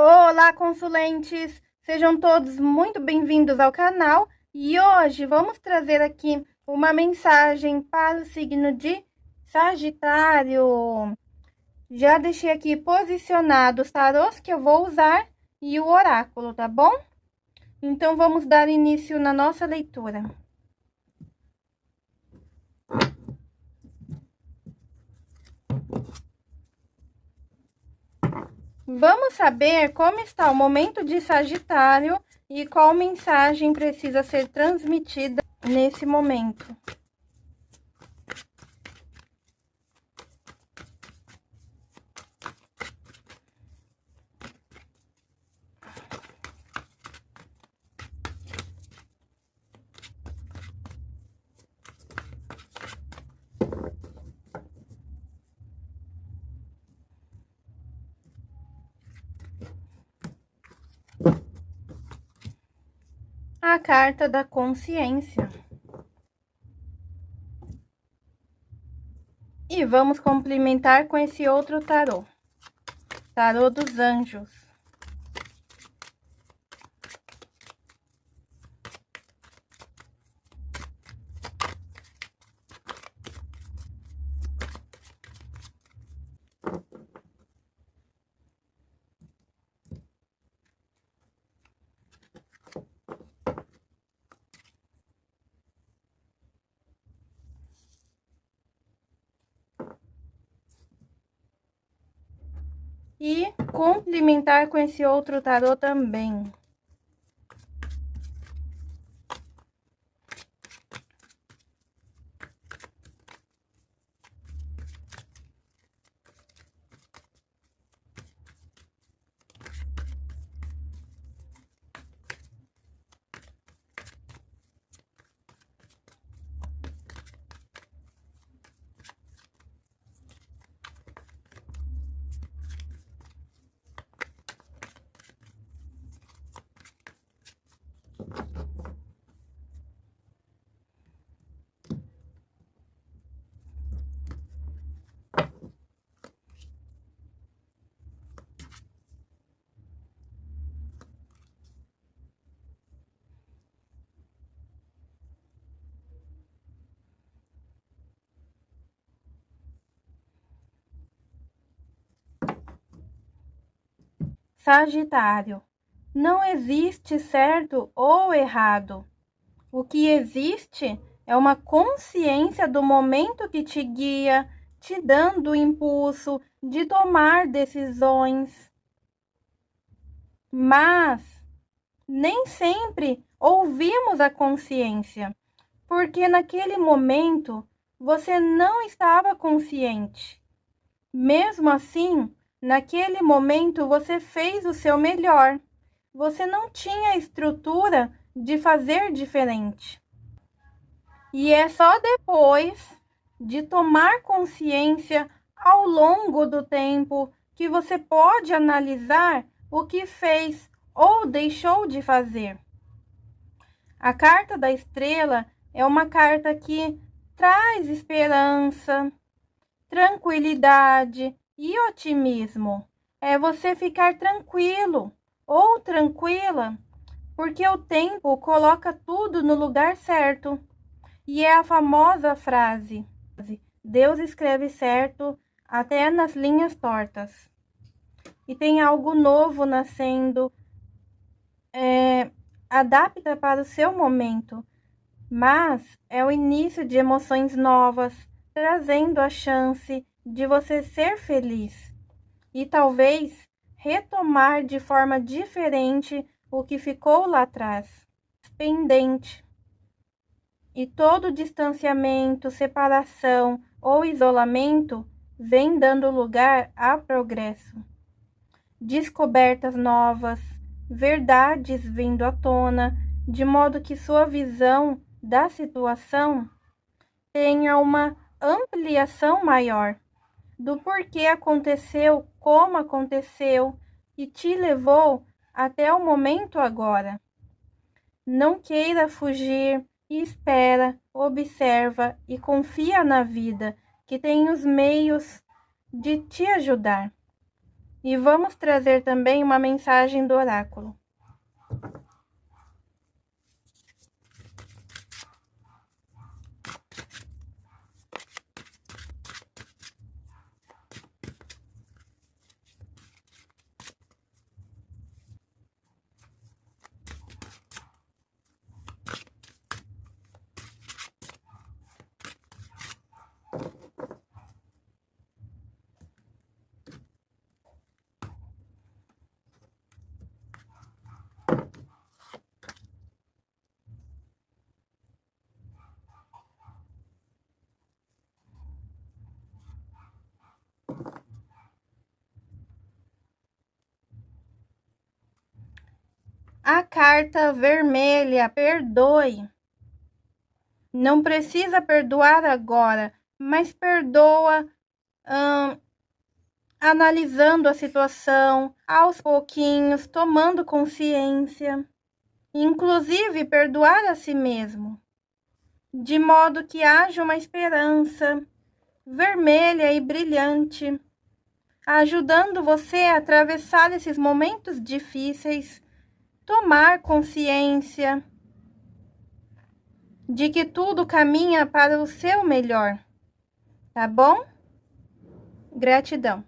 Olá, consulentes! Sejam todos muito bem-vindos ao canal e hoje vamos trazer aqui uma mensagem para o signo de Sagitário. Já deixei aqui posicionado os tarôs que eu vou usar e o oráculo, tá bom? Então, vamos dar início na nossa leitura. Vamos saber como está o momento de Sagitário e qual mensagem precisa ser transmitida nesse momento. A carta da consciência. E vamos complementar com esse outro tarô. Tarô dos anjos. E complementar com esse outro tarô também. Sagitário. Não existe certo ou errado. O que existe é uma consciência do momento que te guia, te dando o impulso de tomar decisões. Mas nem sempre ouvimos a consciência, porque naquele momento você não estava consciente. Mesmo assim, Naquele momento você fez o seu melhor. Você não tinha estrutura de fazer diferente. E é só depois de tomar consciência ao longo do tempo que você pode analisar o que fez ou deixou de fazer. A carta da estrela é uma carta que traz esperança, tranquilidade, e otimismo é você ficar tranquilo ou tranquila, porque o tempo coloca tudo no lugar certo. E é a famosa frase: Deus escreve certo até nas linhas tortas. E tem algo novo nascendo, é, adapta para o seu momento, mas é o início de emoções novas, trazendo a chance de você ser feliz e talvez retomar de forma diferente o que ficou lá atrás, pendente. E todo distanciamento, separação ou isolamento vem dando lugar a progresso. Descobertas novas, verdades vindo à tona, de modo que sua visão da situação tenha uma ampliação maior do porquê aconteceu como aconteceu e te levou até o momento agora. Não queira fugir, espera, observa e confia na vida, que tem os meios de te ajudar. E vamos trazer também uma mensagem do oráculo. A carta vermelha, perdoe. Não precisa perdoar agora, mas perdoa hum, analisando a situação, aos pouquinhos, tomando consciência. Inclusive, perdoar a si mesmo, de modo que haja uma esperança vermelha e brilhante, ajudando você a atravessar esses momentos difíceis tomar consciência de que tudo caminha para o seu melhor, tá bom? Gratidão.